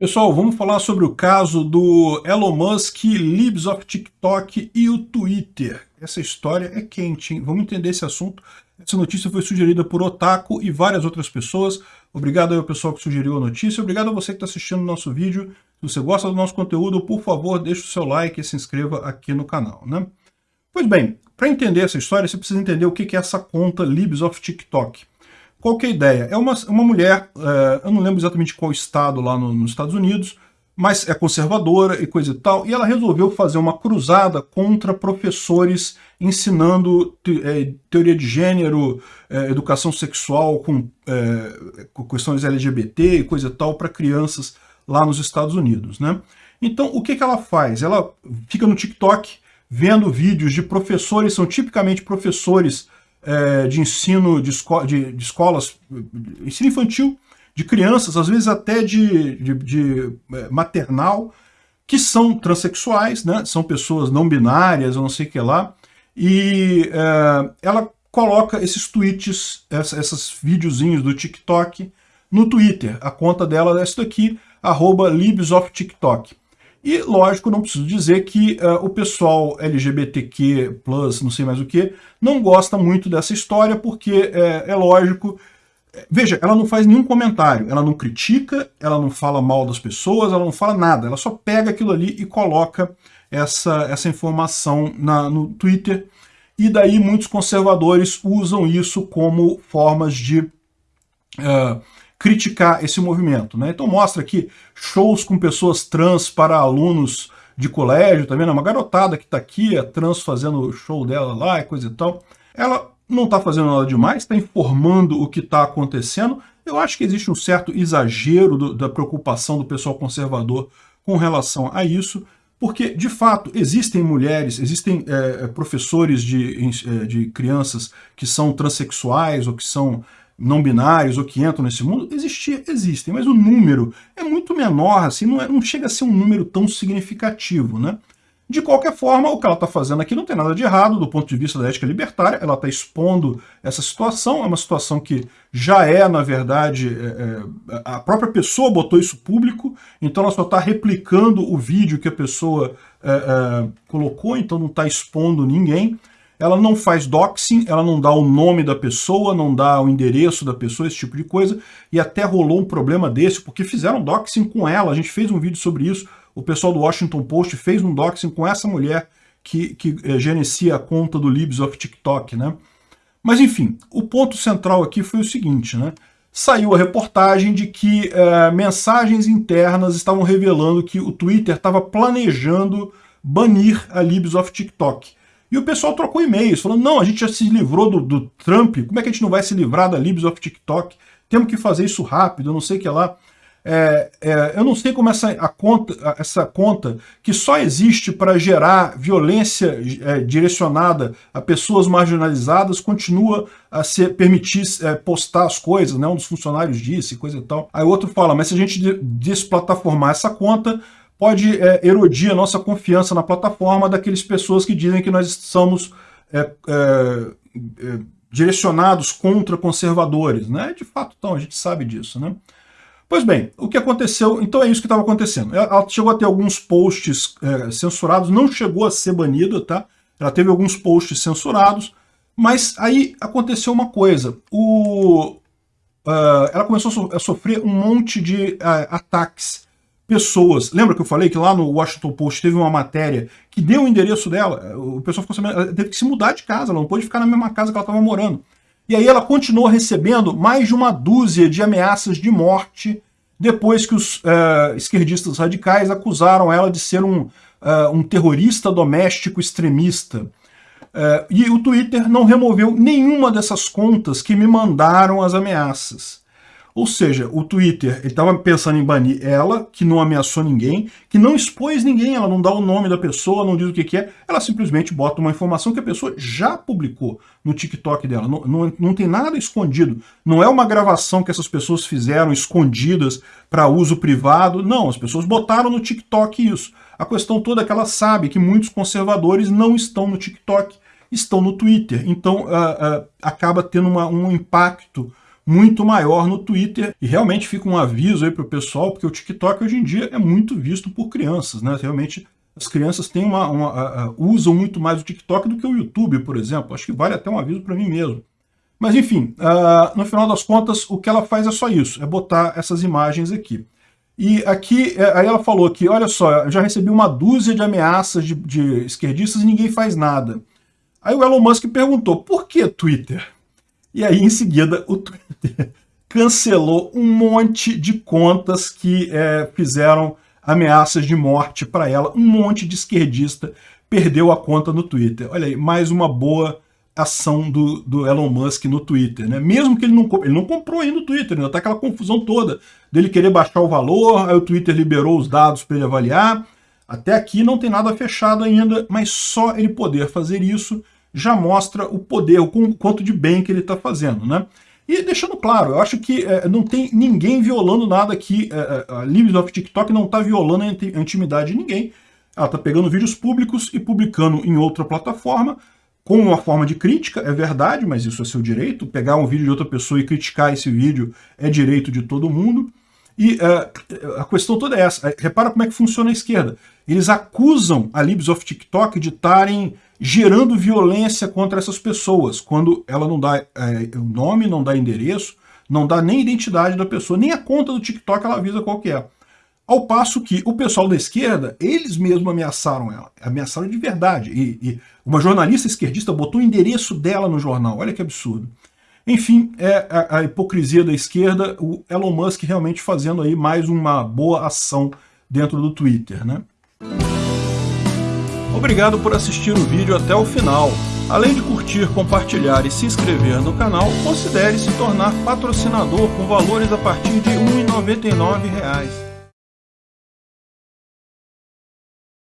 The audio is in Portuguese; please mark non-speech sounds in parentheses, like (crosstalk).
Pessoal, vamos falar sobre o caso do Elon Musk, Libs of TikTok e o Twitter. Essa história é quente, hein? Vamos entender esse assunto. Essa notícia foi sugerida por Otaku e várias outras pessoas. Obrigado ao pessoal que sugeriu a notícia. Obrigado a você que está assistindo o nosso vídeo. Se você gosta do nosso conteúdo, por favor, deixe o seu like e se inscreva aqui no canal. Né? Pois bem, para entender essa história, você precisa entender o que é essa conta Libs of TikTok. Qual que é a ideia? É uma, uma mulher, é, eu não lembro exatamente qual estado lá no, nos Estados Unidos, mas é conservadora e coisa e tal, e ela resolveu fazer uma cruzada contra professores ensinando te, é, teoria de gênero, é, educação sexual com, é, com, questões LGBT e coisa e tal para crianças lá nos Estados Unidos. Né? Então, o que, que ela faz? Ela fica no TikTok vendo vídeos de professores, são tipicamente professores é, de ensino de, esco de, de, escolas, ensino infantil, de crianças, às vezes até de, de, de é, maternal, que são transexuais, né? são pessoas não binárias, eu não sei o que lá, e é, ela coloca esses tweets, esses videozinhos do TikTok no Twitter. A conta dela é essa daqui, arroba libsoftiktok. E, lógico, não preciso dizer que uh, o pessoal LGBTQ+, não sei mais o que, não gosta muito dessa história, porque é, é lógico... Veja, ela não faz nenhum comentário, ela não critica, ela não fala mal das pessoas, ela não fala nada, ela só pega aquilo ali e coloca essa, essa informação na, no Twitter, e daí muitos conservadores usam isso como formas de... Uh, criticar esse movimento. Né? Então mostra aqui shows com pessoas trans para alunos de colégio, tá vendo? Uma garotada que está aqui, a trans fazendo o show dela lá e coisa e tal. Ela não está fazendo nada demais, está informando o que está acontecendo. Eu acho que existe um certo exagero do, da preocupação do pessoal conservador com relação a isso, porque, de fato, existem mulheres, existem é, professores de, é, de crianças que são transexuais ou que são não binários ou que entram nesse mundo, existia, existem, mas o número é muito menor, assim, não, é, não chega a ser um número tão significativo, né? De qualquer forma, o que ela está fazendo aqui não tem nada de errado do ponto de vista da ética libertária, ela está expondo essa situação, é uma situação que já é, na verdade, é, é, a própria pessoa botou isso público, então ela só está replicando o vídeo que a pessoa é, é colocou, então não está expondo ninguém ela não faz doxing, ela não dá o nome da pessoa, não dá o endereço da pessoa, esse tipo de coisa, e até rolou um problema desse, porque fizeram doxing com ela, a gente fez um vídeo sobre isso, o pessoal do Washington Post fez um doxing com essa mulher que, que é, gerencia a conta do Libs of TikTok, né? Mas enfim, o ponto central aqui foi o seguinte, né? Saiu a reportagem de que é, mensagens internas estavam revelando que o Twitter estava planejando banir a Libs of TikTok. E o pessoal trocou e-mails, falando, não, a gente já se livrou do, do, Trump, como é que a gente não vai se livrar da Libs of TikTok? Temos que fazer isso rápido, não sei o que lá. É, é, eu não sei como essa, a conta, essa conta, que só existe para gerar violência é, direcionada a pessoas marginalizadas, continua a ser, permitir é, postar as coisas, né? um dos funcionários disse, coisa e tal. Aí outro fala, mas se a gente desplataformar essa conta, pode é, erodir a nossa confiança na plataforma daqueles pessoas que dizem que nós estamos é, é, é, direcionados contra conservadores. Né? De fato, então, a gente sabe disso. Né? Pois bem, o que aconteceu, então é isso que estava acontecendo. Ela chegou a ter alguns posts é, censurados, não chegou a ser banida, tá? Ela teve alguns posts censurados, mas aí aconteceu uma coisa. O, uh, ela começou a sofrer um monte de uh, ataques pessoas. Lembra que eu falei que lá no Washington Post teve uma matéria que deu o endereço dela? O pessoal ficou sabendo, ela teve que se mudar de casa, ela não pôde ficar na mesma casa que ela estava morando. E aí ela continuou recebendo mais de uma dúzia de ameaças de morte depois que os uh, esquerdistas radicais acusaram ela de ser um, uh, um terrorista doméstico extremista. Uh, e o Twitter não removeu nenhuma dessas contas que me mandaram as ameaças. Ou seja, o Twitter estava pensando em banir ela, que não ameaçou ninguém, que não expôs ninguém, ela não dá o nome da pessoa, não diz o que, que é, ela simplesmente bota uma informação que a pessoa já publicou no TikTok dela. Não, não, não tem nada escondido. Não é uma gravação que essas pessoas fizeram escondidas para uso privado. Não, as pessoas botaram no TikTok isso. A questão toda é que ela sabe que muitos conservadores não estão no TikTok, estão no Twitter. Então uh, uh, acaba tendo uma, um impacto muito maior no Twitter. E realmente fica um aviso aí para o pessoal, porque o TikTok hoje em dia é muito visto por crianças, né? Realmente as crianças têm uma, uma usam muito mais o TikTok do que o YouTube, por exemplo. Acho que vale até um aviso para mim mesmo. Mas enfim, uh, no final das contas, o que ela faz é só isso, é botar essas imagens aqui. E aqui, é, aí ela falou que, olha só, eu já recebi uma dúzia de ameaças de, de esquerdistas e ninguém faz nada. Aí o Elon Musk perguntou, por que Twitter? E aí, em seguida, o Twitter (laughs) cancelou um monte de contas que é, fizeram ameaças de morte para ela. Um monte de esquerdista perdeu a conta no Twitter. Olha aí, mais uma boa ação do, do Elon Musk no Twitter, né? Mesmo que ele não, ele não comprou ainda o Twitter, ainda tá aquela confusão toda dele querer baixar o valor, aí o Twitter liberou os dados para ele avaliar. Até aqui não tem nada fechado ainda, mas só ele poder fazer isso já mostra o poder, o quanto de bem que ele está fazendo, né? E deixando claro, eu acho que é, não tem ninguém violando nada aqui, é, a Libs of TikTok não está violando a intimidade de ninguém, ela está pegando vídeos públicos e publicando em outra plataforma, com uma forma de crítica, é verdade, mas isso é seu direito. Pegar um vídeo de outra pessoa e criticar esse vídeo é direito de todo mundo. E uh, a questão toda é essa. Repara como é que funciona a esquerda. Eles acusam a Libs of TikTok de estarem gerando violência contra essas pessoas, quando ela não dá é, nome, não dá endereço, não dá nem identidade da pessoa, nem a conta do TikTok ela avisa qual que é. Ao passo que o pessoal da esquerda, eles mesmos ameaçaram ela, ameaçaram de verdade. E, e uma jornalista esquerdista botou o endereço dela no jornal, olha que absurdo. Enfim, é a, a, hipocrisia da esquerda, o Elon Musk realmente fazendo aí mais uma boa ação dentro do Twitter, né? Obrigado por assistir o vídeo até o final. Além de curtir, compartilhar e se inscrever no canal, considere se tornar patrocinador com valores a partir de R$ 1,99.